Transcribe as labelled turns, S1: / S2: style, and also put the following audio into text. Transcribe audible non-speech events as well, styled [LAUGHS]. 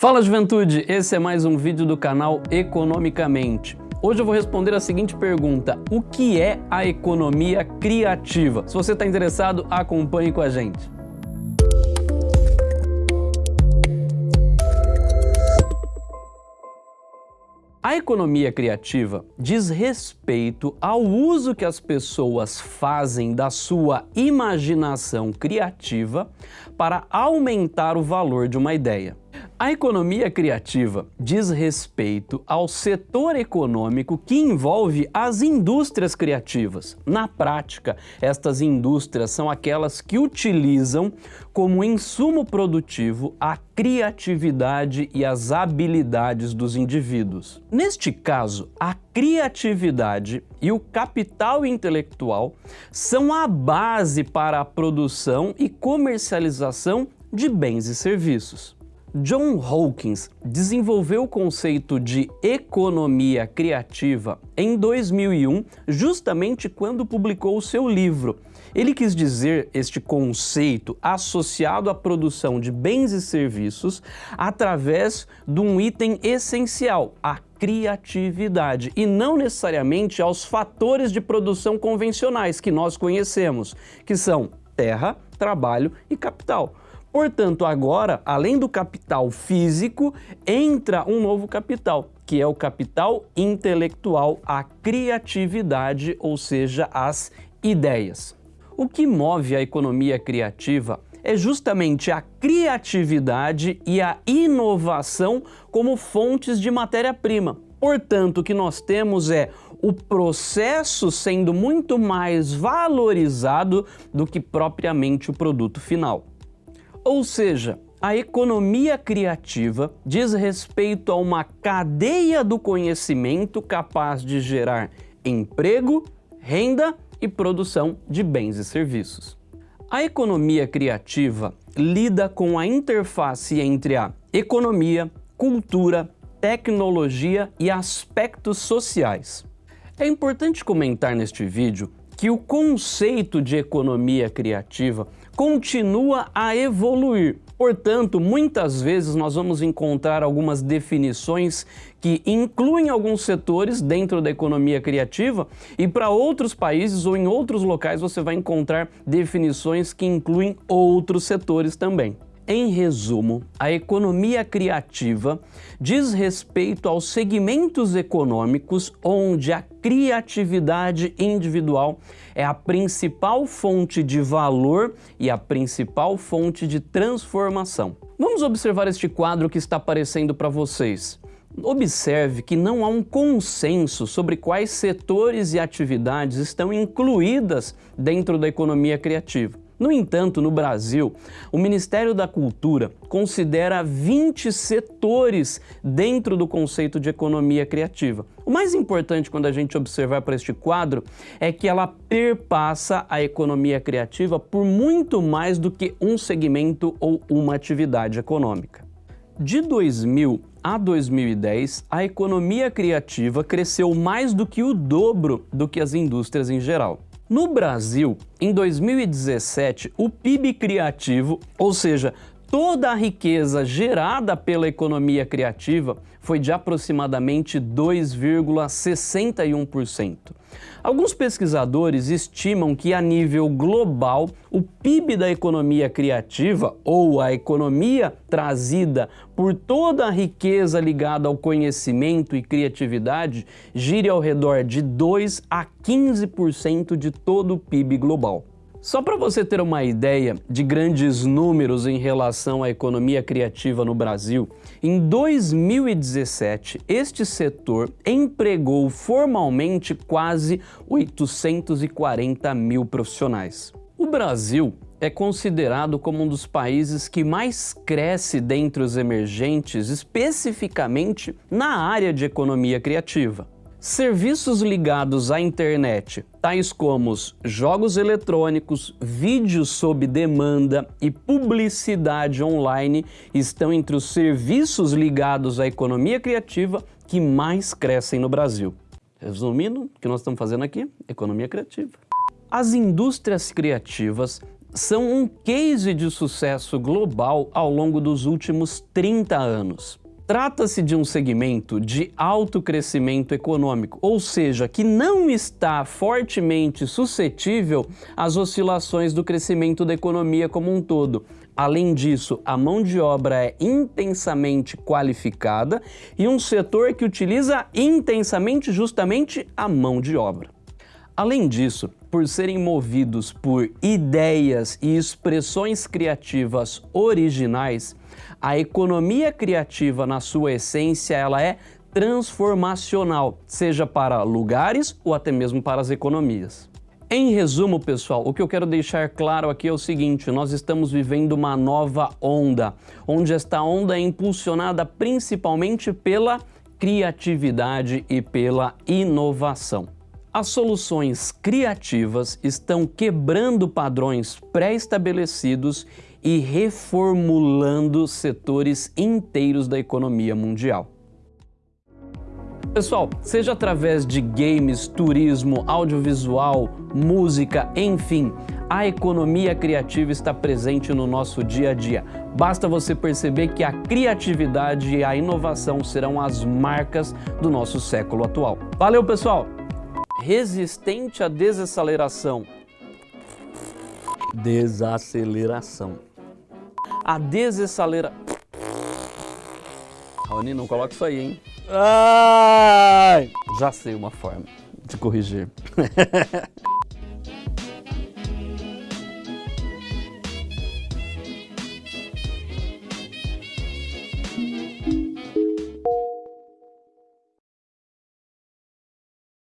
S1: Fala juventude, esse é mais um vídeo do canal Economicamente. Hoje eu vou responder a seguinte pergunta, o que é a economia criativa? Se você está interessado, acompanhe com a gente. A economia criativa diz respeito ao uso que as pessoas fazem da sua imaginação criativa para aumentar o valor de uma ideia. A economia criativa diz respeito ao setor econômico que envolve as indústrias criativas. Na prática, estas indústrias são aquelas que utilizam como insumo produtivo a criatividade e as habilidades dos indivíduos. Neste caso, a criatividade e o capital intelectual são a base para a produção e comercialização de bens e serviços. John Hawkins desenvolveu o conceito de economia criativa em 2001, justamente quando publicou o seu livro. Ele quis dizer este conceito associado à produção de bens e serviços através de um item essencial, a criatividade, e não necessariamente aos fatores de produção convencionais que nós conhecemos, que são terra, trabalho e capital. Portanto, agora, além do capital físico, entra um novo capital, que é o capital intelectual, a criatividade, ou seja, as ideias. O que move a economia criativa é justamente a criatividade e a inovação como fontes de matéria-prima. Portanto, o que nós temos é o processo sendo muito mais valorizado do que propriamente o produto final. Ou seja, a economia criativa diz respeito a uma cadeia do conhecimento capaz de gerar emprego, renda e produção de bens e serviços. A economia criativa lida com a interface entre a economia, cultura, tecnologia e aspectos sociais. É importante comentar neste vídeo que o conceito de economia criativa continua a evoluir. Portanto, muitas vezes nós vamos encontrar algumas definições que incluem alguns setores dentro da economia criativa e para outros países ou em outros locais você vai encontrar definições que incluem outros setores também. Em resumo, a economia criativa diz respeito aos segmentos econômicos onde a criatividade individual é a principal fonte de valor e a principal fonte de transformação. Vamos observar este quadro que está aparecendo para vocês. Observe que não há um consenso sobre quais setores e atividades estão incluídas dentro da economia criativa. No entanto, no Brasil, o Ministério da Cultura considera 20 setores dentro do conceito de economia criativa. O mais importante quando a gente observar para este quadro é que ela perpassa a economia criativa por muito mais do que um segmento ou uma atividade econômica. De 2000 a 2010, a economia criativa cresceu mais do que o dobro do que as indústrias em geral. No Brasil, em 2017, o PIB criativo, ou seja, toda a riqueza gerada pela economia criativa foi de aproximadamente 2,61%. Alguns pesquisadores estimam que a nível global o PIB da economia criativa ou a economia trazida por toda a riqueza ligada ao conhecimento e criatividade gire ao redor de 2 a 15% de todo o PIB global. Só para você ter uma ideia de grandes números em relação à economia criativa no Brasil, em 2017, este setor empregou formalmente quase 840 mil profissionais. O Brasil é considerado como um dos países que mais cresce dentre os emergentes, especificamente na área de economia criativa. Serviços ligados à internet, tais como jogos eletrônicos, vídeos sob demanda e publicidade online, estão entre os serviços ligados à economia criativa que mais crescem no Brasil. Resumindo, o que nós estamos fazendo aqui? Economia criativa. As indústrias criativas são um case de sucesso global ao longo dos últimos 30 anos. Trata-se de um segmento de alto crescimento econômico, ou seja, que não está fortemente suscetível às oscilações do crescimento da economia como um todo. Além disso, a mão de obra é intensamente qualificada e um setor que utiliza intensamente justamente a mão de obra. Além disso, por serem movidos por ideias e expressões criativas originais, a economia criativa, na sua essência, ela é transformacional, seja para lugares ou até mesmo para as economias. Em resumo, pessoal, o que eu quero deixar claro aqui é o seguinte, nós estamos vivendo uma nova onda, onde esta onda é impulsionada principalmente pela criatividade e pela inovação. As soluções criativas estão quebrando padrões pré-estabelecidos e reformulando setores inteiros da economia mundial. Pessoal, seja através de games, turismo, audiovisual, música, enfim, a economia criativa está presente no nosso dia a dia. Basta você perceber que a criatividade e a inovação serão as marcas do nosso século atual. Valeu, pessoal! Resistente à desaceleração. Desaceleração a desacelera... Raoni, não coloca isso aí, hein? Ai! Já sei uma forma de corrigir. [LAUGHS]